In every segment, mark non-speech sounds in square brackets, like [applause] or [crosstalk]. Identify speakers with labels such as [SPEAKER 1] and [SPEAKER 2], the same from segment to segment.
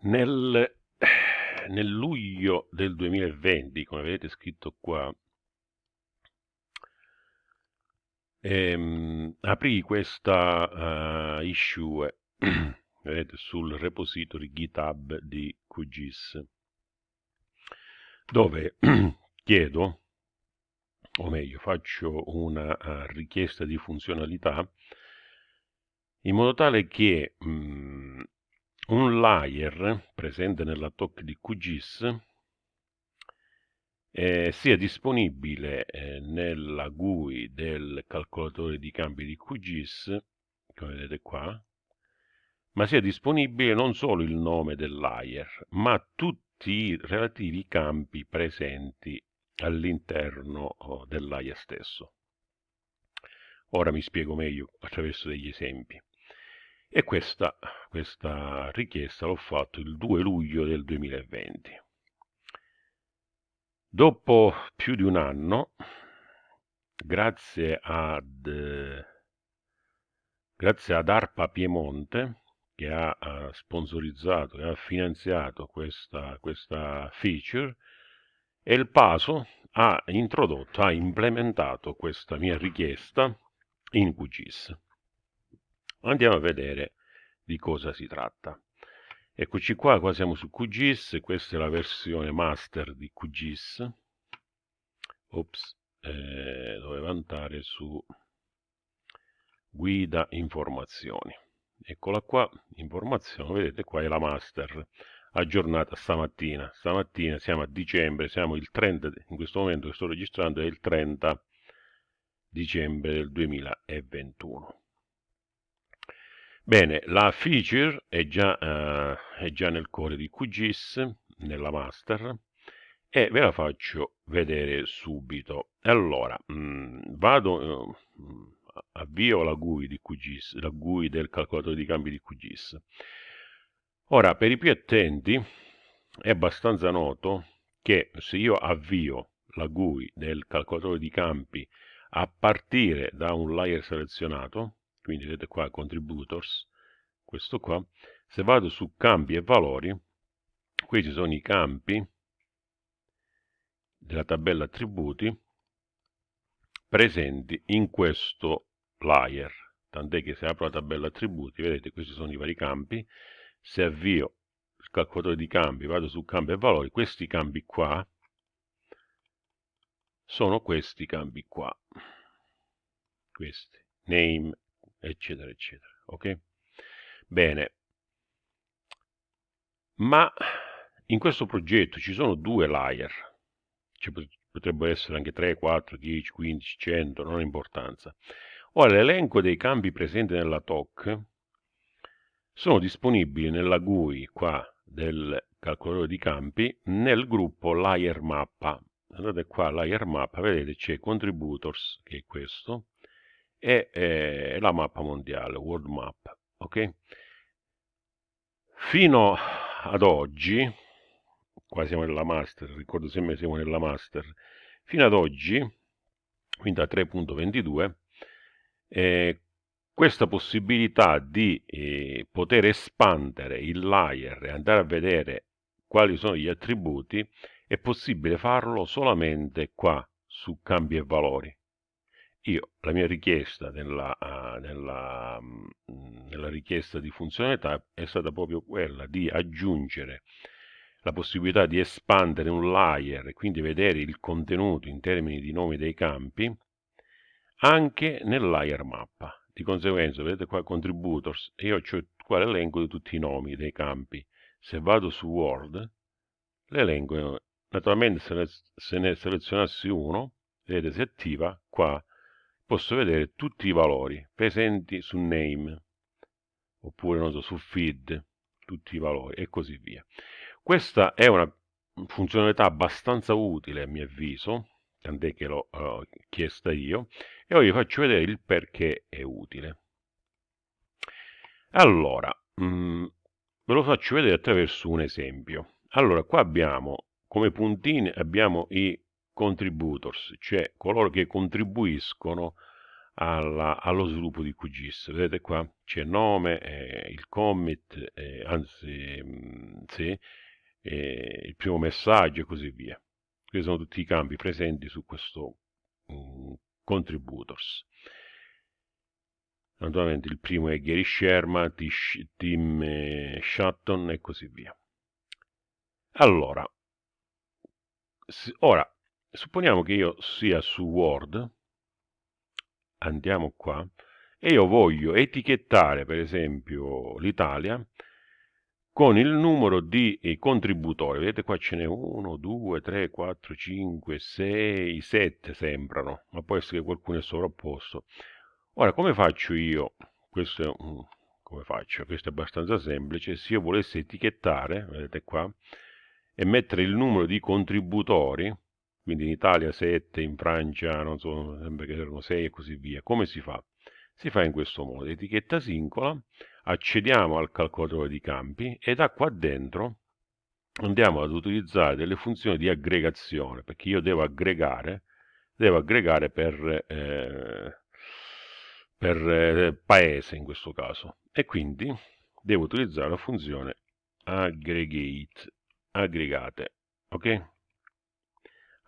[SPEAKER 1] Nel, nel luglio del 2020, come vedete scritto qua, ehm, aprì questa uh, issue [clears throat] vedete, sul repository GitHub di QGIS, dove [clears throat] chiedo, o meglio faccio una uh, richiesta di funzionalità in modo tale che mh, mm, un layer presente nella TOC di QGIS eh, sia disponibile eh, nella GUI del calcolatore di campi di QGIS, come vedete qua, ma sia disponibile non solo il nome del layer, ma tutti i relativi campi presenti all'interno oh, del layer stesso. Ora mi spiego meglio attraverso degli esempi. E questa, questa richiesta l'ho fatto il 2 luglio del 2020. Dopo più di un anno, grazie ad, grazie ad ARPA Piemonte, che ha sponsorizzato e ha finanziato questa, questa feature, e il PASO ha introdotto, ha implementato questa mia richiesta in QGIS. Andiamo a vedere di cosa si tratta. Eccoci qua, qua siamo su QGIS, questa è la versione master di QGIS. Ops, eh, dovevo andare su guida informazioni. Eccola qua, informazione, vedete qua è la master aggiornata stamattina. Stamattina siamo a dicembre, siamo il 30, in questo momento che sto registrando è il 30 dicembre del 2021. Bene, la feature è già, uh, è già nel core di QGIS, nella master, e ve la faccio vedere subito. Allora, mh, mm, vado, uh, avvio la GUI di QGIS, la GUI del calcolatore di cambi di QGIS. Ora, per i più attenti, è abbastanza noto che se io avvio la GUI del calcolatore di campi a partire da un layer selezionato, quindi vedete qua contributors, questo qua, se vado su campi e valori, qui ci sono i campi della tabella attributi presenti in questo layer, tant'è che se apro la tabella attributi, vedete questi sono i vari campi, se avvio il calcolatore di campi, vado su campi e valori, questi campi qua sono questi campi qua, questi, name, eccetera, eccetera. Ok? Bene. Ma in questo progetto ci sono due layer. Ci potrebbero essere anche 3, 4, 10, 15, 100, non ha importanza. Ora, l'elenco dei campi presenti nella TOC sono disponibili nella GUI qua del calcolatore di campi nel gruppo layer mappa. Andate qua, layer mappa, vedete c'è contributors, che è questo, e eh, la mappa mondiale, world map, ok? Fino ad oggi, qua siamo nella master, ricordo sempre siamo nella master, fino ad oggi, quindi a 3.22, eh, questa possibilità di eh, poter espandere il layer e andare a vedere quali sono gli attributi è possibile farlo solamente qua su cambi e valori io la mia richiesta nella, uh, nella, uh, nella richiesta di funzionalità è stata proprio quella di aggiungere la possibilità di espandere un layer e quindi vedere il contenuto in termini di nomi dei campi anche nel layer mappa. Di conseguenza, vedete qua contributors, io ho qua l'elenco di tutti i nomi dei campi. Se vado su Word, l'elenco, naturalmente se ne, se ne selezionassi uno, vedete si attiva qua posso vedere tutti i valori presenti su name oppure so, su feed tutti i valori e così via. Questa è una funzionalità abbastanza utile a mio avviso tant'è che l'ho uh, chiesta io e ora vi faccio vedere il perché è utile. Allora mh, mm, ve lo faccio vedere attraverso un esempio. Allora qua abbiamo come puntini abbiamo i contributors, cioè coloro che contribuiscono alla, allo sviluppo di QGIS. Vedete qua c'è nome, eh, il commit, eh, anzi mh, mm, sì, eh, il primo messaggio e così via. Questi sono tutti i campi presenti su questo um, contributors. Naturalmente il primo è Gary Sherman, Tim eh, Shutton e così via. Allora, ora, supponiamo che io sia su Word, andiamo qua, e io voglio etichettare per esempio l'Italia con il numero di eh, contributori. Vedete qua ce n'è 1, 2, 3, 4, 5, 6, 7 sembrano, ma può essere che qualcuno è sovrapposto. Ora, come faccio io? Questo è un, come faccio? Questo è abbastanza semplice. Se io volessi etichettare, vedete qua, e mettere il numero di contributori, quindi in Italia 7, in Francia non so, sembra che erano 6 e così via, come si fa? Si fa in questo modo, etichetta singola, accediamo al calcolatore di campi e da qua dentro andiamo ad utilizzare delle funzioni di aggregazione, perché io devo aggregare, devo aggregare per, eh, per eh, paese in questo caso, e quindi devo utilizzare la funzione aggregate aggregate ok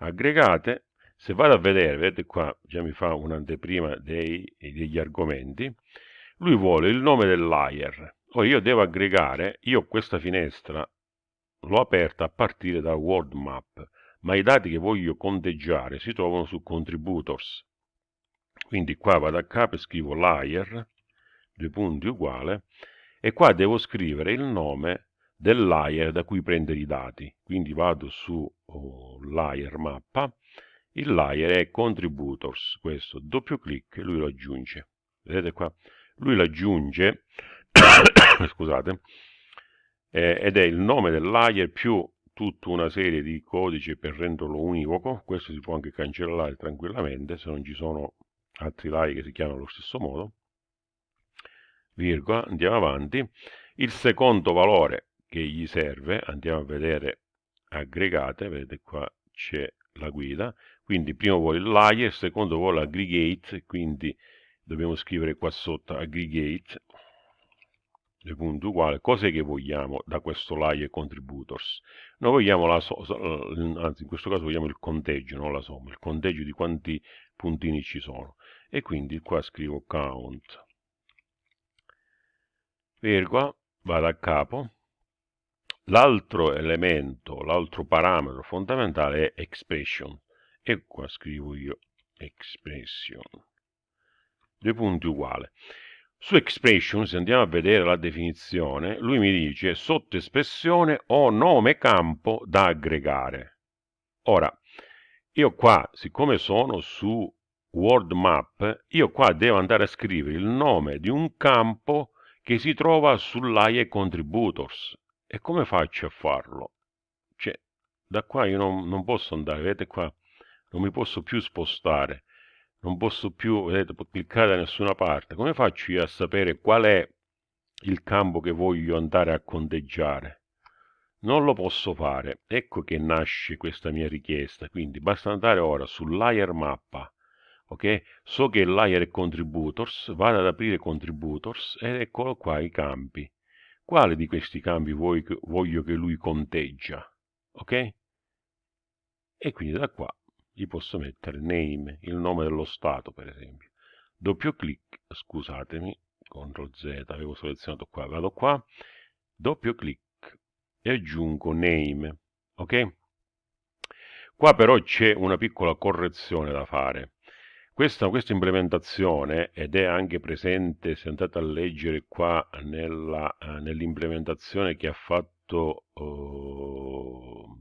[SPEAKER 1] aggregate se vado a vedere vedete qua già mi fa un'anteprima degli argomenti lui vuole il nome del layer ora io devo aggregare io questa finestra l'ho aperta a partire da world map ma i dati che voglio conteggiare si trovano su contributors. Quindi qua vado a capo e scrivo layer due punti uguale e qua devo scrivere il nome del layer da cui prendere i dati. Quindi vado su oh, layer mappa, il layer è contributors, questo doppio clic lui lo aggiunge. Vedete qua? Lui lo aggiunge, [coughs] scusate, eh, ed è il nome del layer più tutta una serie di codici per renderlo univoco. Questo si può anche cancellare tranquillamente se non ci sono altri layer che si chiamano allo stesso modo. Virgola, andiamo avanti. Il secondo valore che gli serve, andiamo a vedere aggregate, vedete qua c'è la guida, quindi primo vuole il layer, secondo vuole aggregate, quindi dobbiamo scrivere qua sotto aggregate, due punti uguali, cos'è che vogliamo da questo layer contributors? Noi vogliamo la somma, anzi in questo caso vogliamo il conteggio, non la somma, il conteggio di quanti puntini ci sono, e quindi qua scrivo count, virgola, vado a capo, L'altro elemento, l'altro parametro fondamentale è expression. E qua scrivo io expression. Due punti uguali. Su expression, se andiamo a vedere la definizione, lui mi dice sottoespressione o nome campo da aggregare. Ora, io qua, siccome sono su Word Map, io qua devo andare a scrivere il nome di un campo che si trova sull'AIE Contributors. E come faccio a farlo? Cioè, da qua io non, non posso andare, vedete qua, non mi posso più spostare, non posso più, vedete, cliccare da nessuna parte. Come faccio io a sapere qual è il campo che voglio andare a conteggiare? Non lo posso fare. Ecco che nasce questa mia richiesta. Quindi basta andare ora sul layer mappa. Ok? So che il layer è contributors, vado ad aprire contributors ed eccolo qua i campi. Quale di questi cambi voglio che lui conteggia? Ok? E quindi da qua gli posso mettere name, il nome dello stato per esempio. Doppio clic, scusatemi, CTRL Z, avevo selezionato qua, vado qua, doppio clic e aggiungo name, ok? Qua però c'è una piccola correzione da fare. Questa, questa, implementazione, ed è anche presente, se andate a leggere qua uh, nell'implementazione che ha fatto, uh,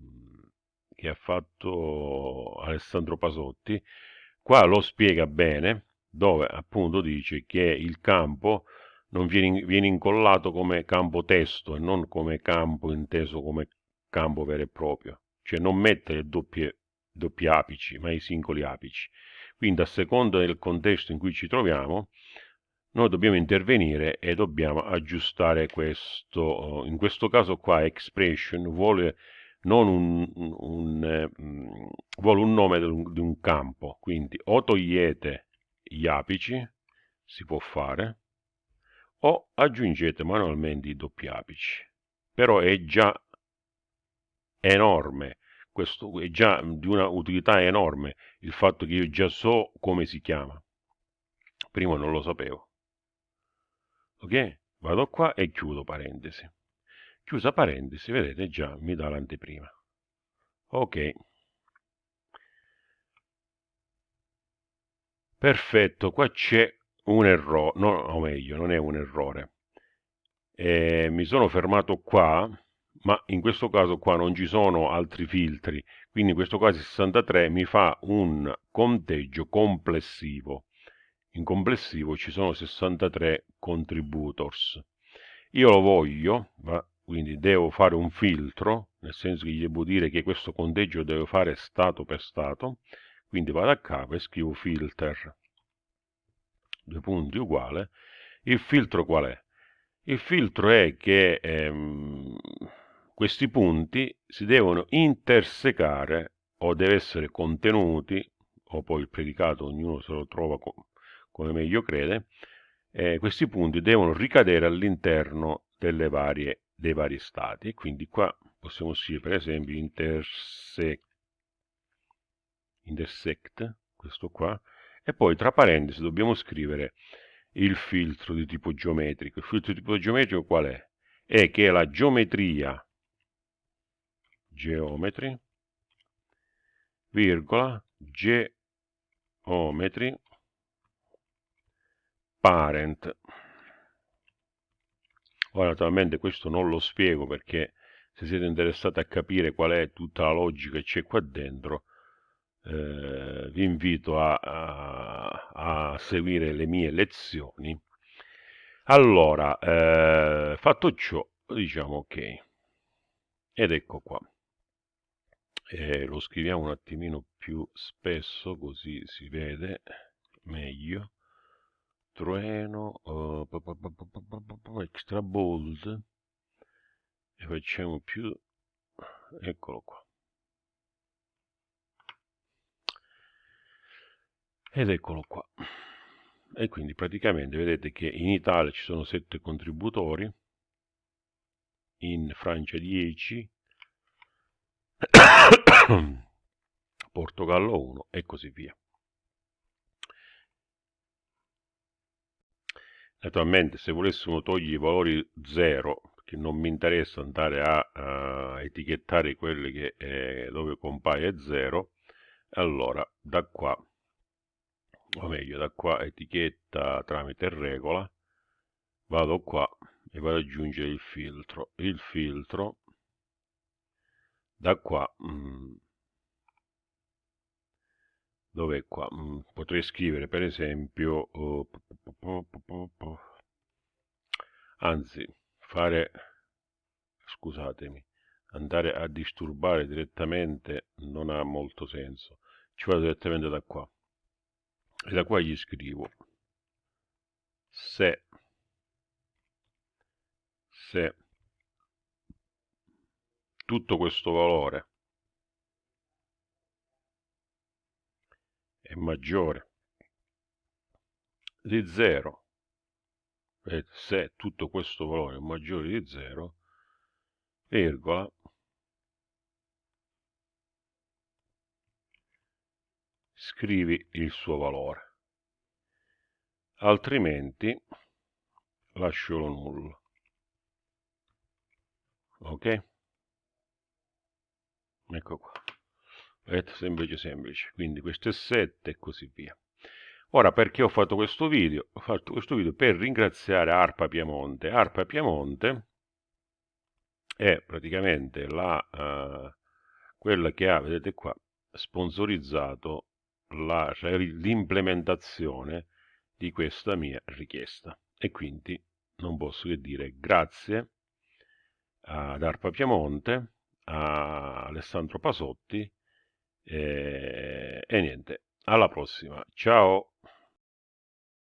[SPEAKER 1] che ha fatto Alessandro Pasotti, qua lo spiega bene, dove appunto dice che il campo non viene, viene incollato come campo testo e non come campo inteso come campo vero e proprio, cioè non mettere doppie, doppi apici, ma i singoli apici. Quindi a seconda del contesto in cui ci troviamo, noi dobbiamo intervenire e dobbiamo aggiustare questo. In questo caso qua expression vuole non un, un, um, vuole un nome un, di un campo, quindi o togliete gli apici, si può fare, o aggiungete manualmente i doppi apici. Però è già enorme, questo è già di una utilità enorme il fatto che io già so come si chiama. Prima non lo sapevo. Ok? Vado qua e chiudo parentesi. Chiusa parentesi, vedete già mi dà l'anteprima. Ok. Perfetto, qua c'è un errore, no, o meglio, non è un errore. Eh, mi sono fermato qua ma in questo caso qua non ci sono altri filtri, quindi in questo caso 63 mi fa un conteggio complessivo. In complessivo ci sono 63 contributors. Io lo voglio, quindi devo fare un filtro, nel senso che gli devo dire che questo conteggio deve fare stato per stato, quindi vado a capo e scrivo filter, due punti uguale. Il filtro qual è? Il filtro è che ehm, questi punti si devono intersecare o deve essere contenuti, o poi il predicato ognuno se lo trova come meglio crede, eh, questi punti devono ricadere all'interno dei vari stati. Quindi qua possiamo scrivere per esempio intersect, intersect, questo qua, e poi tra parentesi dobbiamo scrivere il filtro di tipo geometrico. Il filtro di tipo geometrico qual è? È che la geometria geometri, virgola, geometri, parent. Ora naturalmente questo non lo spiego perché se siete interessati a capire qual è tutta la logica che c'è qua dentro, eh, vi invito a, a, a, seguire le mie lezioni. Allora, eh, fatto ciò, diciamo ok. Ed ecco qua e lo scriviamo un attimino più spesso così si vede meglio. Trueno uh, extra bold. E facciamo più eccolo qua. Ed eccolo qua. E quindi praticamente vedete che in Italia ci sono 7 contributori in Francia 10 [coughs] Portogallo 1 e così via. Naturalmente se volessimo togliere i valori 0, che non mi interessa andare a, a etichettare quelli che, eh, dove compaia 0, allora da qua, o meglio da qua etichetta tramite regola, vado qua e vado ad aggiungere il filtro. Il filtro da qua mm, dove qua? Mm, potrei scrivere per esempio uh, anzi fare scusatemi andare a disturbare direttamente non ha molto senso. Ci vado direttamente da qua. E da qua gli scrivo. Se se tutto questo valore. È maggiore. Di 0 e se tutto questo valore è maggiore di 0 virgola scrivi il suo valore. Altrimenti lascialo nullo. Ok ecco qua. Vedete semplice semplice. Quindi questo è 7 e così via. Ora perché ho fatto questo video? Ho fatto questo video per ringraziare ARPA Piemonte. ARPA Piemonte è praticamente la uh, quella che ha vedete qua sponsorizzato cioè l'implementazione di questa mia richiesta. E quindi non posso che dire grazie ad ARPA Piemonte a Alessandro Pasotti e, e niente, alla prossima, ciao!